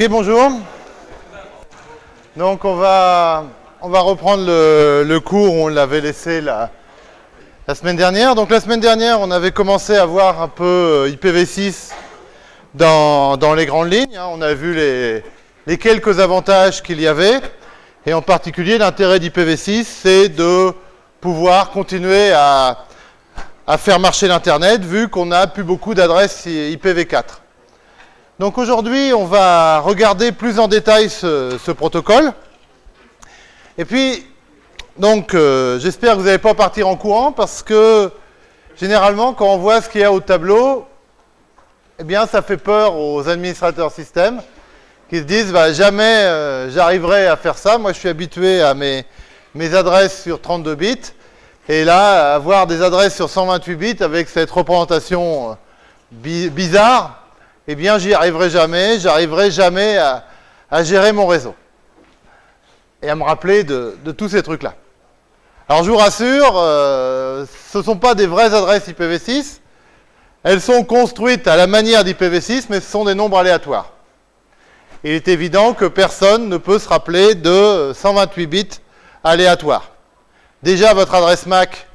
Ok, bonjour. Donc on va, on va reprendre le, cours où on l'avait laissé la, semaine dernière. Donc la semaine dernière, on avait commencé à voir un peu euh, IPv6 dans, dans les grandes lignes. hein. On a vu les, les quelques avantages qu'il y avait. Et en particulier, l'intérêt d'IPv6, c'est de pouvoir continuer à, à faire marcher l'Internet, vu qu'on n'a plus beaucoup d'adresses IPv4. Donc aujourd'hui, on va regarder plus en détail ce, protocole. Et puis, donc, euh, j'espère que vous n'allez pas partir en courant, parce que généralement, quand on voit ce qu'il y a au tableau, eh bien, ça fait peur aux administrateurs système qui se disent bah, jamais euh, j'arriverai à faire ça. Moi, je suis habitué à mes, adresses sur 32 bits. Et là, avoir des adresses sur 128 bits avec cette représentation euh, bi bizarre, eh bien, j'y arriverai jamais. J'arriverai jamais à, gérer mon réseau. Et à me rappeler de, de tous ces trucs-là. Alors, je vous rassure, euh, ce ne sont pas des vraies adresses IPv6. Elles sont construites à la manière d'IPv6, mais ce sont des nombres aléatoires. Il est évident que personne ne peut se rappeler de 128 bits aléatoires. Déjà, votre adresse MAC,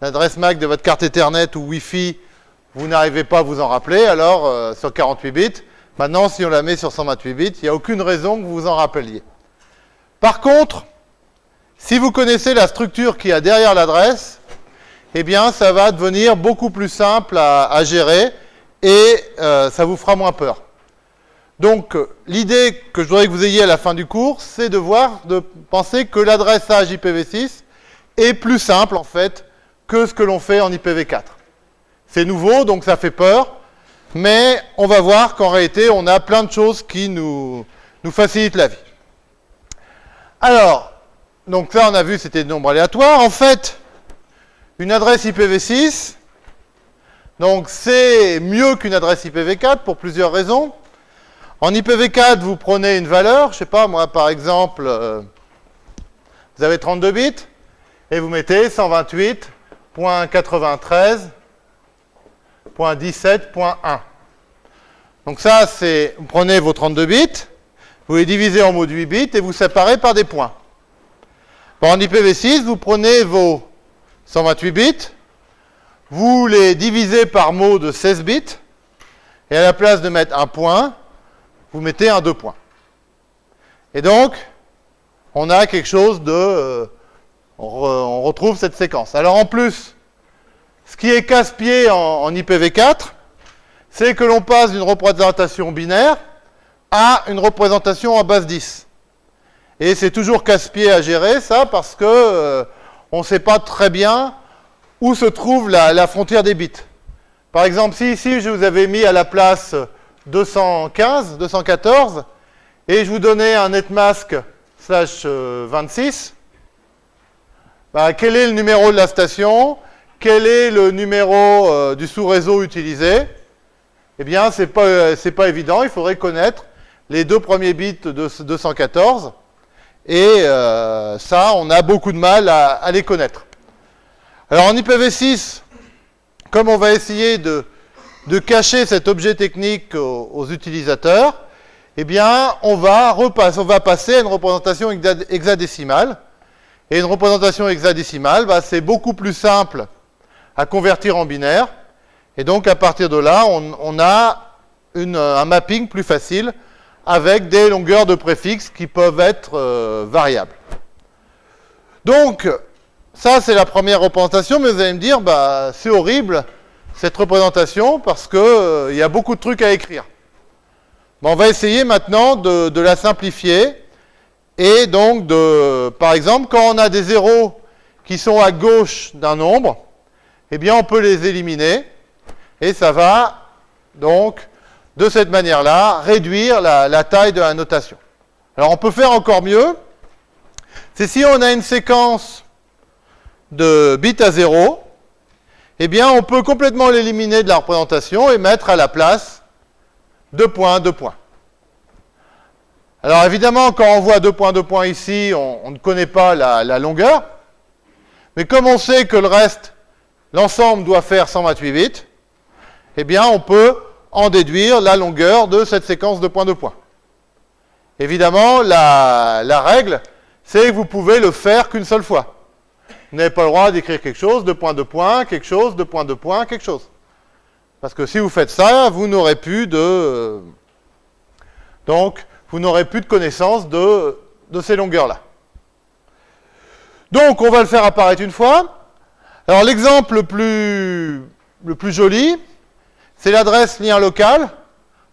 l'adresse MAC de votre carte Ethernet ou Wi-Fi, vous n'arrivez pas à vous en rappeler, alors euh, sur 48 bits. Maintenant, si on la met sur 128 bits, il n'y a aucune raison que vous vous en rappeliez. Par contre, si vous connaissez la structure qu'il y a derrière l'adresse, eh bien, ça va devenir beaucoup plus simple à, gérer et euh, ça vous fera moins peur. Donc, l'idée que je voudrais que vous ayez à la fin du cours, c'est de voir, de penser que l'adressage IPv6 est plus simple, en fait, que ce que l'on fait en IPv4. C'est nouveau, donc ça fait peur, mais on va voir qu'en réalité, on a plein de choses qui nous, nous facilitent la vie. Alors, donc là, on a vu, c'était des nombres aléatoires. En fait, une adresse IPv6, donc c'est mieux qu'une adresse IPv4 pour plusieurs raisons. En IPv4, vous prenez une valeur, je ne sais pas, moi par exemple, euh, vous avez 32 bits, et vous mettez 128.93.17.1. Donc ça, c'est, vous prenez vos 32 bits, vous les divisez en mots de 8 bits, et vous séparez par des points. Bon, en IPv6, vous prenez vos 128 bits, vous les divisez par mots de 16 bits, et à la place de mettre un point, vous mettez un deux points. Et donc, on a quelque chose de... Euh, on, retrouve cette séquence. Alors en plus, ce qui est casse-pied en, en, IPv4, c'est que l'on passe d'une représentation binaire à une représentation en base 10. Et c'est toujours casse-pied à gérer, ça, parce que euh, on ne sait pas très bien où se trouve la, frontière des bits. Par exemple, si ici je vous avais mis à la place 215, 214, et je vous donnais un netmask slash 26, bah, quel est le numéro de la station Quel est le numéro euh, du sous-réseau utilisé? Eh bien, ce n'est pas, euh, pas évident, il faudrait connaître les deux premiers bits de 214, et euh, ça, on a beaucoup de mal à, les connaître. Alors en IPv6, comme on va essayer de de cacher cet objet technique aux, aux utilisateurs, eh bien, on va, repasser, on va passer à une représentation hexadécimale. Et une représentation hexadécimale, bah, c'est beaucoup plus simple à convertir en binaire. Et donc, à partir de là, on, a une, un mapping plus facile avec des longueurs de préfixes qui peuvent être euh, variables. Donc, ça, c'est la première représentation, mais vous allez me dire, bah, c'est horrible, cette représentation parce qu'il euh, y a beaucoup de trucs à écrire. Bon, on va essayer maintenant de, de, la simplifier et donc de, par exemple, quand on a des zéros qui sont à gauche d'un nombre, eh bien on peut les éliminer et ça va donc de cette manière-là réduire la, taille de la notation. Alors on peut faire encore mieux, c'est si on a une séquence de bits à 0, eh bien, on peut complètement l'éliminer de la représentation et mettre à la place deux points, deux points. Alors évidemment, quand on voit deux points, deux points ici, on, ne connaît pas la, longueur. Mais comme on sait que le reste, l'ensemble doit faire 128 bits, eh bien, on peut en déduire la longueur de cette séquence de points, de points. évidemment, la, règle, c'est que vous pouvez le faire qu'une seule fois. Vous n'avez pas le droit d'écrire quelque chose, de point, de point, quelque chose, de point, de point, quelque chose. Parce que si vous faites ça, vous n'aurez plus de... Donc, vous n'aurez plus de connaissance de, de ces longueurs-là. Donc, on va le faire apparaître une fois. Alors, l'exemple le plus, joli, c'est l'adresse lien local.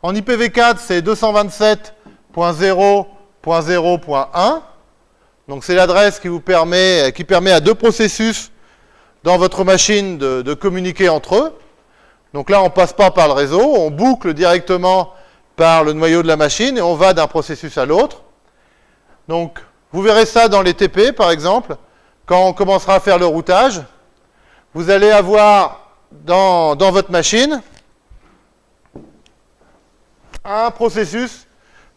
En IPv4, c'est 227.0.0.1. Donc, c'est l'adresse qui permet, à deux processus dans votre machine de, de communiquer entre eux. Donc là, on ne passe pas par le réseau, on boucle directement par le noyau de la machine et on va d'un processus à l'autre. Donc, vous verrez ça dans les TP, par exemple, quand on commencera à faire le routage. Vous allez avoir dans, votre machine un processus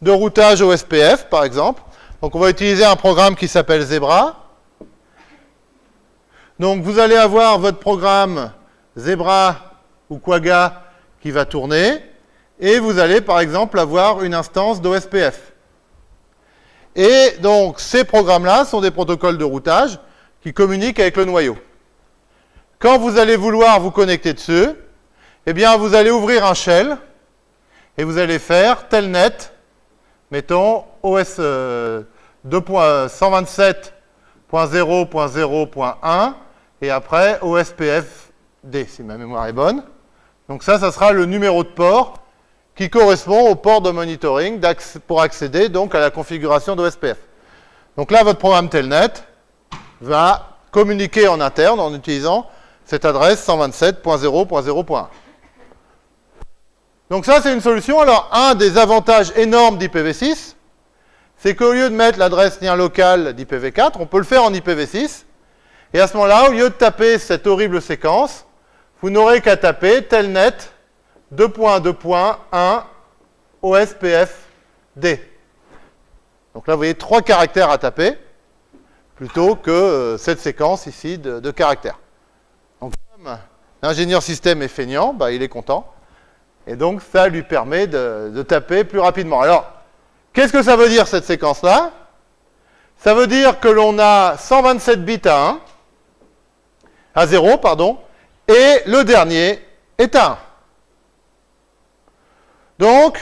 de routage au SPF, par exemple. Donc, on va utiliser un programme qui s'appelle Zebra. Donc, vous allez avoir votre programme Zebra ou Quagga qui va tourner, et vous allez par exemple avoir une instance d'OSPF. Et donc ces programmes-là sont des protocoles de routage qui communiquent avec le noyau. Quand vous allez vouloir vous connecter dessus, eh bien vous allez ouvrir un shell et vous allez faire telnet, mettons OS euh, 2.127.0.0.1 et après OSPF-D si ma mémoire est bonne. Donc ça, ça sera le numéro de port qui correspond au port de monitoring pour accéder donc à la configuration d'OSPF. Donc là, votre programme Telnet va communiquer en interne en utilisant cette adresse 127.0.0.1. Donc ça, c'est une solution. Alors, un des avantages énormes d'IPv6, c'est qu'au lieu de mettre l'adresse lien local d'IPv4, on peut le faire en IPv6. Et à ce moment-là, au lieu de taper cette horrible séquence, vous n'aurez qu'à taper telnet 2.2.1 OSPF-D. Donc là, vous voyez trois caractères à taper, plutôt que euh, cette séquence ici de, caractères. L'ingénieur système est feignant, bah, il est content. Et donc, ça lui permet de, taper plus rapidement. Alors, qu'est-ce que ça veut dire, cette séquence-là? Ça veut dire que l'on a 127 bits à 1, à 0, pardon, et le dernier est 1. Donc,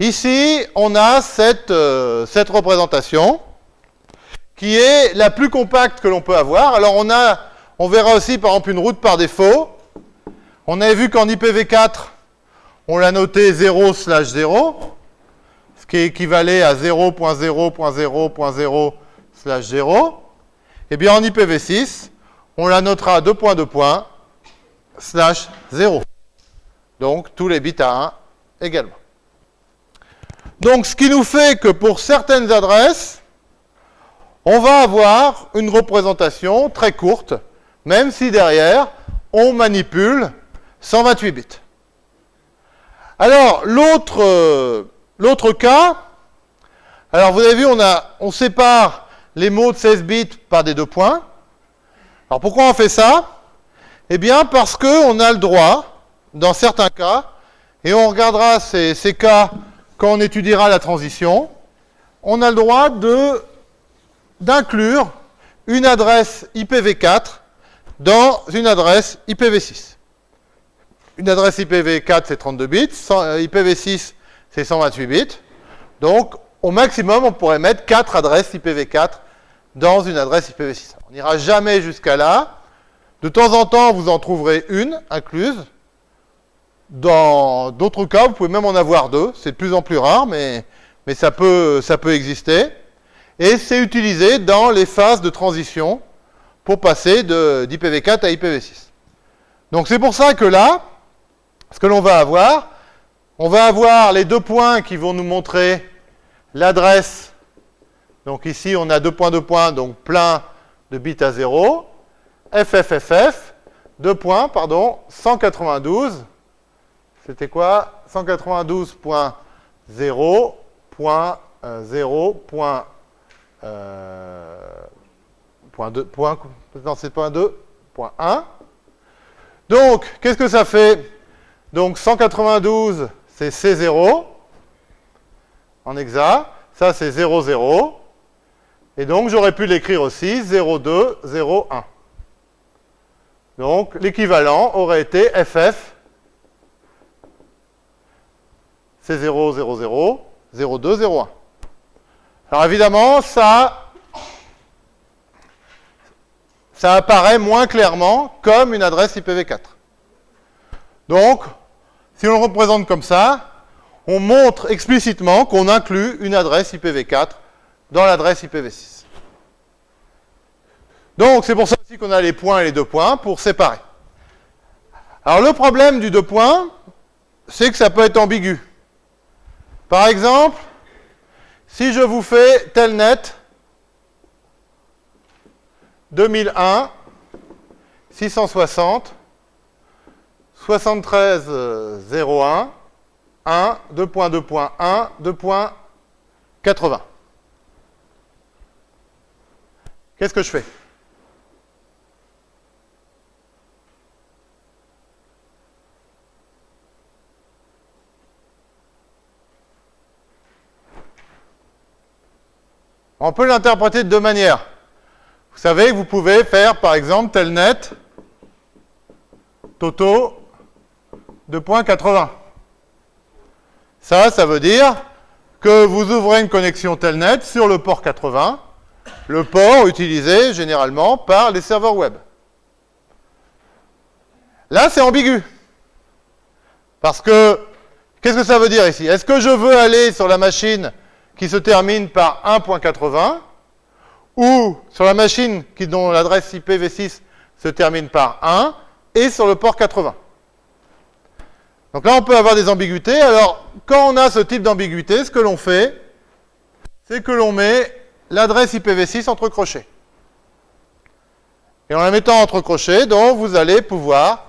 ici, on a cette, euh, cette représentation qui est la plus compacte que l'on peut avoir. Alors, on, a, on verra aussi, par exemple, une route par défaut. On avait vu qu'en IPv4, on l'a noté 0 slash 0, ce qui équivalait à 0.0.0.0 slash 0. Eh bien, en IPv6, on la notera à deux points, deux points, slash 0. Donc, tous les bits à 1 également. Donc, ce qui nous fait que pour certaines adresses, on va avoir une représentation très courte, même si derrière, on manipule 128 bits. Alors, l'autre l'autre cas, alors vous avez vu, on, a, on sépare les mots de 16 bits par des deux points. Alors pourquoi on fait ça? Eh bien, parce qu'on a le droit, dans certains cas, et on regardera ces, cas quand on étudiera la transition, on a le droit d'inclure une adresse IPv4 dans une adresse IPv6. Une adresse IPv4, c'est 32 bits, IPv6, c'est 128 bits. Donc, au maximum, on pourrait mettre 4 adresses IPv4 dans une adresse IPv6. On n'ira jamais jusqu'à là, de temps en temps, vous en trouverez une incluse. Dans d'autres cas, vous pouvez même en avoir deux. C'est de plus en plus rare, mais, mais ça, peut, ça peut exister. Et c'est utilisé dans les phases de transition pour passer d'IPv4 à IPv6. Donc c'est pour ça que là, ce que l'on va avoir, on va avoir les deux points qui vont nous montrer l'adresse. Donc ici, on a deux points, deux points, donc plein de bits à 0. FFFF, deux points, pardon, 192, c'était quoi? 192.0.0. Euh, point 2, point, non, c'est point 2, point 1. Donc, qu'est-ce que ça fait? Donc, 192, c'est C0 en hexa. Ça, c'est 0, 0. Et donc, j'aurais pu l'écrire aussi 0, 2, 0, 1. Donc, l'équivalent aurait été FF, c'est 0, 0, 0, 0, 2, 0, 1. Alors évidemment, ça, ça apparaît moins clairement comme une adresse IPv4. Donc, si on le représente comme ça, on montre explicitement qu'on inclut une adresse IPv4 dans l'adresse IPv6. Donc, c'est pour ça aussi qu'on a les points et les deux points pour séparer. Alors, le problème du deux points, c'est que ça peut être ambigu. Par exemple, si je vous fais telnet 2001 660 73 01 1 2.2.1 2.80 Qu'est-ce que je fais? On peut l'interpréter de deux manières. Vous savez que vous pouvez faire, par exemple, telnet toto 2.80. Ça, ça veut dire que vous ouvrez une connexion telnet sur le port 80, le port utilisé généralement par les serveurs web. Là, c'est ambigu. Parce que, qu'est-ce que ça veut dire ici? Est-ce que je veux aller sur la machine qui se termine par 1.80 ou sur la machine qui, dont l'adresse IPv6 se termine par 1 et sur le port 80. Donc là, on peut avoir des ambiguïtés. Alors, quand on a ce type d'ambiguïté, ce que l'on fait, c'est que l'on met l'adresse IPv6 entre crochets. Et en la mettant entre crochets, donc, vous allez pouvoir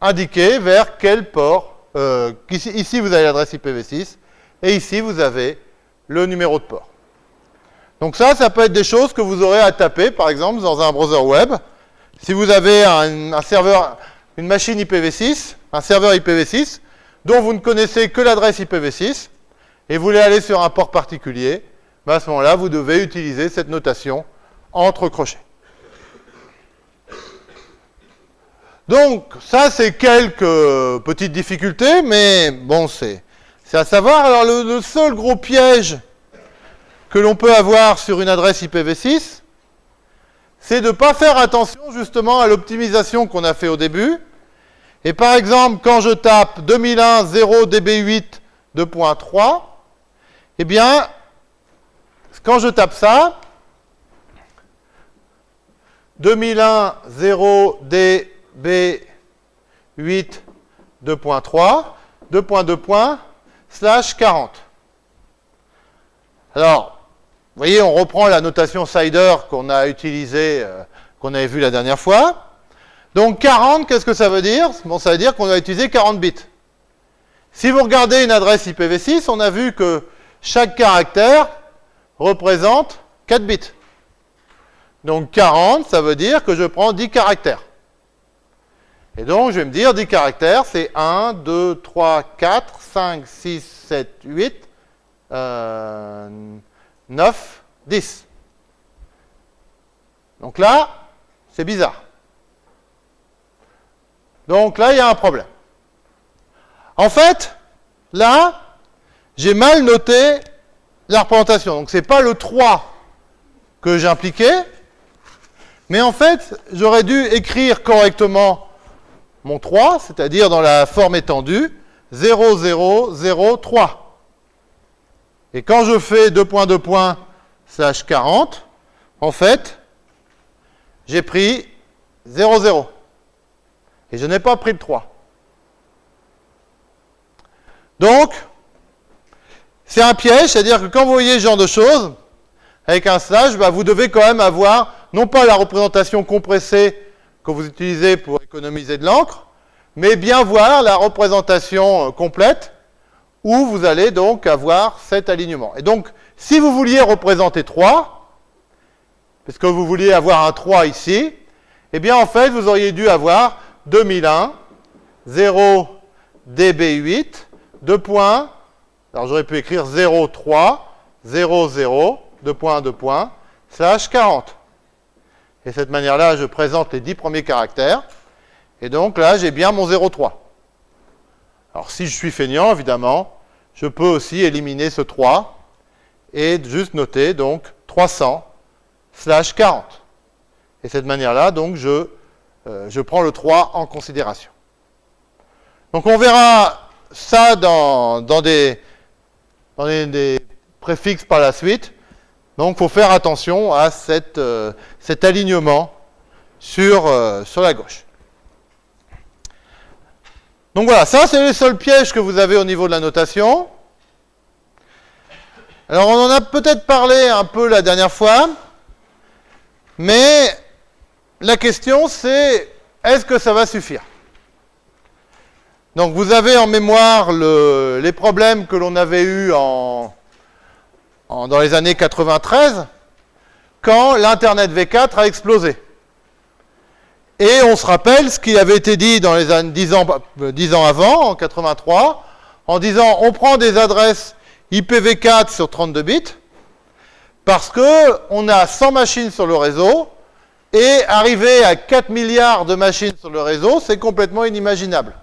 indiquer vers quel port. Euh, ici, ici, vous avez l'adresse IPv6, et ici, vous avez le numéro de port. Donc ça, ça peut être des choses que vous aurez à taper, par exemple, dans un browser web. Si vous avez un, serveur, une machine IPv6, un serveur IPv6, dont vous ne connaissez que l'adresse IPv6, et vous voulez aller sur un port particulier, ben à ce moment-là, vous devez utiliser cette notation entre crochets. Donc, ça, c'est quelques petites difficultés, mais bon, c'est à savoir, alors le, seul gros piège que l'on peut avoir sur une adresse IPv6, c'est de ne pas faire attention justement à l'optimisation qu'on a fait au début. Et par exemple, quand je tape 2001 0 db8 2.3, eh bien, quand je tape ça, 2001 0 db8 2.3, 2.2 slash 40. Alors, vous voyez, on reprend la notation CIDR qu'on a utilisée, euh, qu'on avait vue la dernière fois. Donc 40, qu'est-ce que ça veut dire? Bon, ça veut dire qu'on a utilisé 40 bits. Si vous regardez une adresse IPv6, on a vu que chaque caractère représente 4 bits. Donc 40, ça veut dire que je prends 10 caractères. Et donc, je vais me dire 10 caractères, c'est 1, 2, 3, 4, 5, 6, 7, 8, 9, 10. Donc là, c'est bizarre. Donc là, il y a un problème. En fait, là, j'ai mal noté la représentation. Donc, ce n'est pas le 3 que j'impliquais, mais en fait, j'aurais dû écrire correctement mon 3, c'est-à-dire dans la forme étendue, 0, 0, 0, 3. Et quand je fais 2 points, 2 points, slash 40, en fait, j'ai pris 0, 0. Et je n'ai pas pris le 3. Donc, c'est un piège, c'est-à-dire que quand vous voyez ce genre de choses, avec un slash, bah, vous devez quand même avoir, non pas la représentation compressée que vous utilisez pour économiser de l'encre, mais bien voir la représentation euh, complète où vous allez donc avoir cet alignement. Et donc, si vous vouliez représenter 3, puisque vous vouliez avoir un 3 ici, eh bien en fait, vous auriez dû avoir 2001, 0 db8, 2 points, alors j'aurais pu écrire 0, 3, 0, 0, 2 points, 2 points, slash 40. Et de cette manière-là, je présente les 10 premiers caractères. Et donc là, j'ai bien mon 0,3. Alors si je suis feignant, évidemment, je peux aussi éliminer ce 3 et juste noter donc 300 slash 40. Et de cette manière-là, donc, je, euh, je prends le 3 en considération. Donc on verra ça dans, dans, des, dans des, préfixes par la suite. Donc il faut faire attention à cette, euh, cet alignement sur, euh, sur la gauche. Donc voilà, ça c'est le seul piège que vous avez au niveau de la notation. Alors on en a peut-être parlé un peu la dernière fois, mais la question c'est est-ce que ça va suffire? Donc vous avez en mémoire les problèmes que l'on avait eus en, dans les années 93, quand l'Internet V4 a explosé. Et on se rappelle ce qui avait été dit dans les années 10 ans, 10 ans avant, en 83, en disant on prend des adresses IPv4 sur 32 bits, parce qu'on a 100 machines sur le réseau, et arriver à 4 milliards de machines sur le réseau, c'est complètement inimaginable.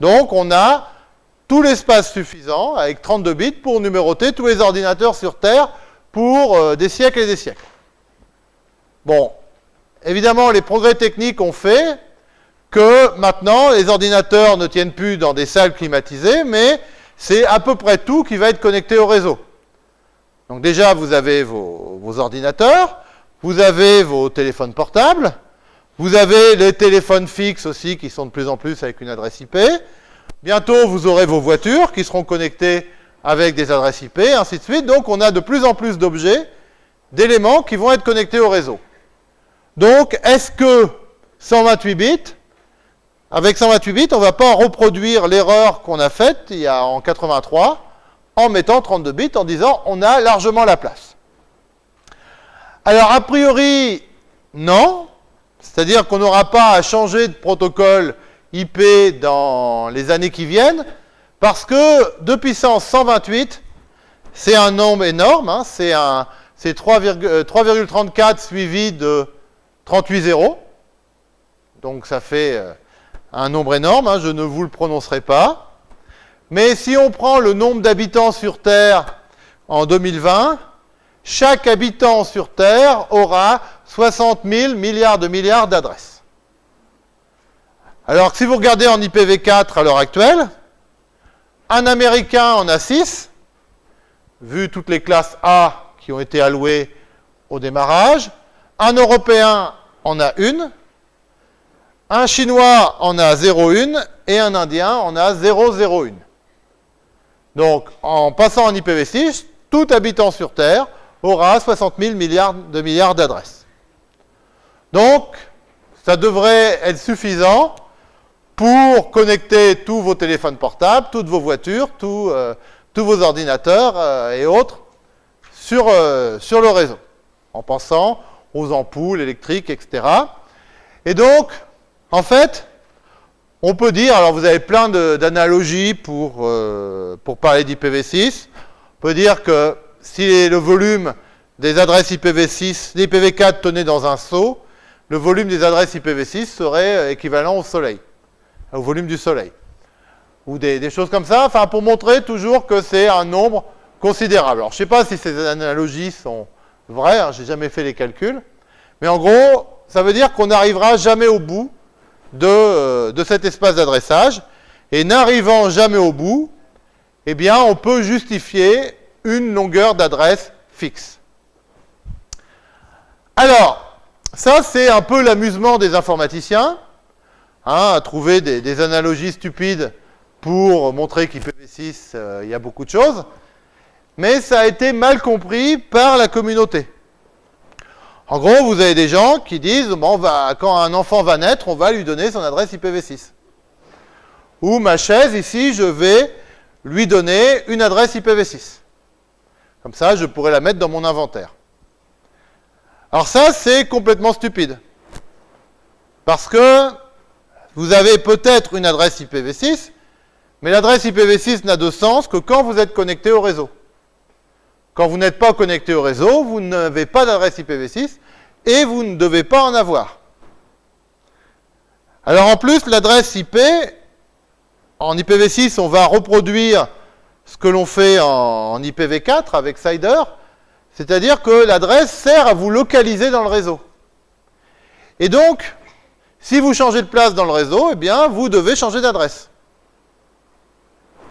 Donc on a tout l'espace suffisant, avec 32 bits, pour numéroter tous les ordinateurs sur Terre pour euh, des siècles et des siècles. Bon, évidemment, les progrès techniques ont fait que maintenant, les ordinateurs ne tiennent plus dans des salles climatisées, mais c'est à peu près tout qui va être connecté au réseau. Donc déjà, vous avez vos, ordinateurs, vous avez vos téléphones portables, vous avez les téléphones fixes aussi qui sont de plus en plus avec une adresse IP. Bientôt, vous aurez vos voitures qui seront connectées avec des adresses IP, ainsi de suite. Donc, on a de plus en plus d'objets, d'éléments qui vont être connectés au réseau. Donc, est-ce que 128 bits, avec 128 bits, on ne va pas reproduire l'erreur qu'on a faite il y a en 83 en mettant 32 bits en disant on a largement la place Alors, a priori, non. C'est-à-dire qu'on n'aura pas à changer de protocole IP dans les années qui viennent, parce que 2 puissance 128, c'est un nombre énorme, hein, c'est 3,34 suivi de 38 zéros. Donc ça fait euh, un nombre énorme, hein, je ne vous le prononcerai pas. Mais si on prend le nombre d'habitants sur Terre en 2020, chaque habitant sur Terre aura 60 000 milliards de milliards d'adresses. Alors si vous regardez en IPv4 à l'heure actuelle, un Américain en a 6, vu toutes les classes A qui ont été allouées au démarrage, un Européen en a une, un Chinois en a 0,1 et un Indien en a 0,01. Donc, en passant en IPv6, tout habitant sur Terre aura 60 000 milliards de milliards d'adresses. Donc, ça devrait être suffisant pour connecter tous vos téléphones portables, toutes vos voitures, euh, tous vos ordinateurs euh, et autres sur, euh, sur le réseau, en pensant aux ampoules électriques, etc. Et donc, en fait, on peut dire, alors vous avez plein d'analogies pour, pour parler d'IPv6, on peut dire que si le volume des adresses IPv6, d'IPv4 tenait dans un seau, le volume des adresses IPv6 serait équivalent au Soleil au volume du Soleil. Ou des, choses comme ça, enfin pour montrer toujours que c'est un nombre considérable. Alors je ne sais pas si ces analogies sont vraies, hein, je n'ai jamais fait les calculs, mais en gros, ça veut dire qu'on n'arrivera jamais au bout de, euh, de cet espace d'adressage, et n'arrivant jamais au bout, eh bien on peut justifier une longueur d'adresse fixe. Alors, ça c'est un peu l'amusement des informaticiens, Hein, à trouver des, analogies stupides pour montrer qu'IPv6, euh, il y a beaucoup de choses, mais ça a été mal compris par la communauté. En gros, vous avez des gens qui disent, bon, quand un enfant va naître, on va lui donner son adresse IPv6. Ou ma chaise, ici, je vais lui donner une adresse IPv6. Comme ça, je pourrais la mettre dans mon inventaire. Alors ça, c'est complètement stupide. Parce que vous avez peut-être une adresse IPv6, mais l'adresse IPv6 n'a de sens que quand vous êtes connecté au réseau. Quand vous n'êtes pas connecté au réseau, vous n'avez pas d'adresse IPv6 et vous ne devez pas en avoir. Alors en plus, l'adresse IP, en IPv6, on va reproduire ce que l'on fait en, IPv4 avec CIDR, c'est-à-dire que l'adresse sert à vous localiser dans le réseau. Et donc, si vous changez de place dans le réseau, eh bien, vous devez changer d'adresse.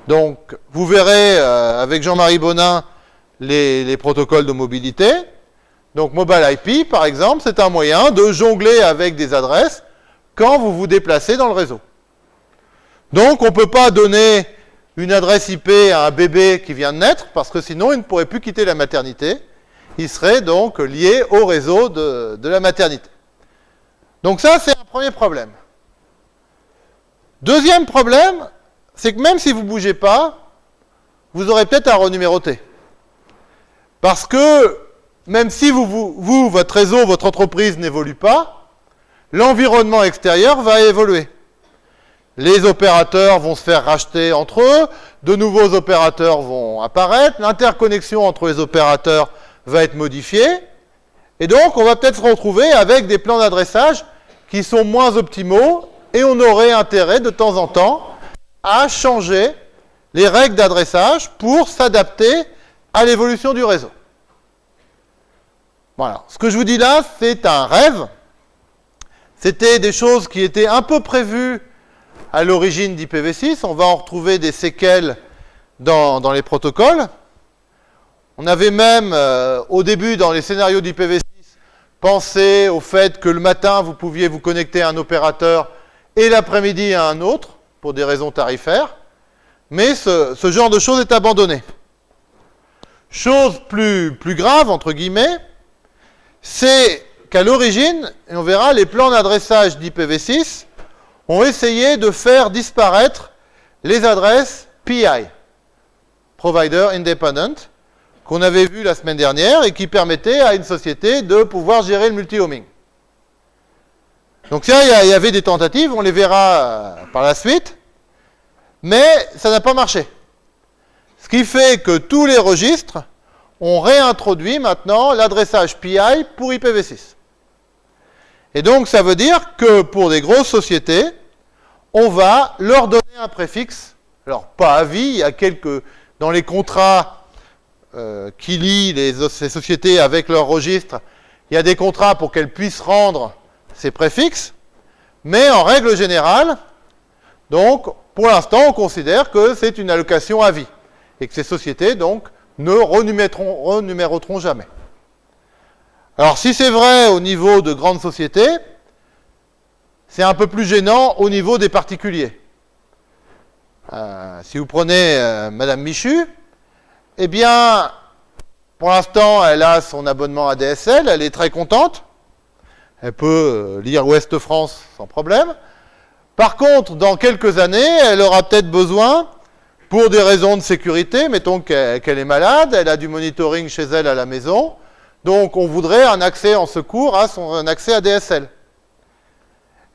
Donc, vous verrez euh, avec Jean-Marie Bonin les, les, protocoles de mobilité. Donc, Mobile IP, par exemple, c'est un moyen de jongler avec des adresses quand vous vous déplacez dans le réseau. Donc, on ne peut pas donner une adresse IP à un bébé qui vient de naître, parce que sinon, il ne pourrait plus quitter la maternité. Il serait donc lié au réseau de, de la maternité. Donc ça, c'est un premier problème. Deuxième problème, c'est que même si vous ne bougez pas, vous aurez peut-être à renuméroter. Parce que même si vous, vous, votre réseau, votre entreprise n'évolue pas, l'environnement extérieur va évoluer. Les opérateurs vont se faire racheter entre eux, de nouveaux opérateurs vont apparaître, l'interconnexion entre les opérateurs va être modifiée, et donc on va peut-être se retrouver avec des plans d'adressage qui sont moins optimaux, et on aurait intérêt de temps en temps à changer les règles d'adressage pour s'adapter à l'évolution du réseau. Voilà. Ce que je vous dis là, c'est un rêve. C'était des choses qui étaient un peu prévues à l'origine d'IPv6. On va en retrouver des séquelles dans, les protocoles. On avait même, euh, au début, dans les scénarios d'IPv6, pensé au fait que le matin, vous pouviez vous connecter à un opérateur et l'après-midi à un autre pour des raisons tarifaires, mais ce, genre de choses est abandonné. Chose plus, plus grave, entre guillemets, c'est qu'à l'origine, et on verra, les plans d'adressage d'IPv6 ont essayé de faire disparaître les adresses PI, Provider Independent, qu'on avait vu la semaine dernière et qui permettaient à une société de pouvoir gérer le multi-homing. Donc ça, il y avait des tentatives, on les verra euh, par la suite, mais ça n'a pas marché. Ce qui fait que tous les registres ont réintroduit maintenant l'adressage PI pour IPv6. Et donc ça veut dire que pour des grosses sociétés, on va leur donner un préfixe, alors pas à vie, il y a quelques, dans les contrats euh, qui lient ces sociétés avec leur registre, il y a des contrats pour qu'elles puissent rendre ces préfixes, mais en règle générale, donc, pour l'instant, on considère que c'est une allocation à vie, et que ces sociétés, donc, ne renuméroteront jamais. Alors, si c'est vrai au niveau de grandes sociétés, c'est un peu plus gênant au niveau des particuliers. Euh, si vous prenez euh, Madame Michu, eh bien, pour l'instant, elle a son abonnement à DSL, elle est très contente. Elle peut euh, lire Ouest France sans problème. Par contre, dans quelques années, elle aura peut-être besoin, pour des raisons de sécurité, mettons qu'elle est malade, elle a du monitoring chez elle à la maison, donc on voudrait un accès en secours à son un accès à DSL.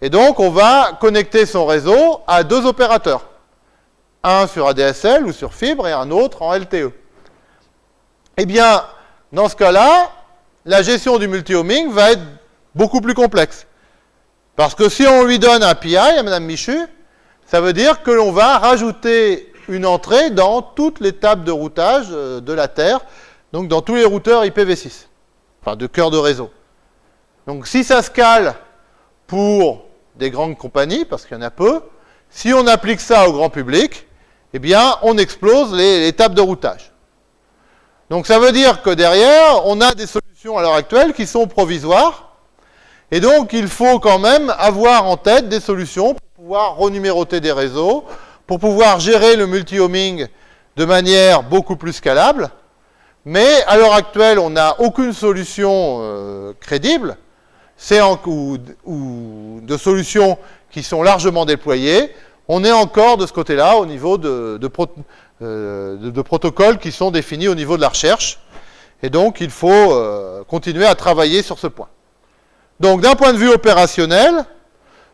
Et donc on va connecter son réseau à deux opérateurs. Un sur ADSL ou sur fibre et un autre en LTE. Eh bien, dans ce cas-là, la gestion du multi-homing va être beaucoup plus complexe. Parce que si on lui donne un PI à Mme Michu, ça veut dire que l'on va rajouter une entrée dans toutes les tables de routage euh, de la Terre, donc dans tous les routeurs IPv6, enfin de cœur de réseau. Donc si ça se cale pour des grandes compagnies, parce qu'il y en a peu, si on applique ça au grand public, eh bien on explose les, les tables de routage. Donc ça veut dire que derrière, on a des solutions à l'heure actuelle qui sont provisoires, et donc il faut quand même avoir en tête des solutions pour pouvoir renuméroter des réseaux, pour pouvoir gérer le multi-homing de manière beaucoup plus scalable, mais à l'heure actuelle, on n'a aucune solution euh, crédible, c'est ou, ou de solutions qui sont largement déployées, on est encore de ce côté-là au niveau de, euh, protocoles qui sont définis au niveau de la recherche. Et donc, il faut euh, continuer à travailler sur ce point. Donc, d'un point de vue opérationnel,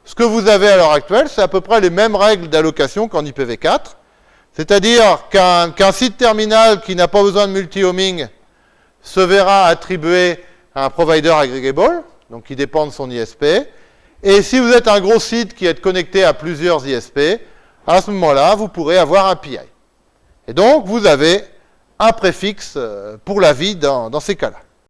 ce que vous avez à l'heure actuelle, c'est à peu près les mêmes règles d'allocation qu'en IPv4. C'est-à-dire qu'un site terminal qui n'a pas besoin de multi-homing se verra attribué à un provider aggregable, donc qui dépend de son ISP. Et si vous êtes un gros site qui est connecté à plusieurs ISP, à ce moment-là, vous pourrez avoir un PI. Et donc, vous avez un préfixe euh, pour la vie dans, dans ces cas-là.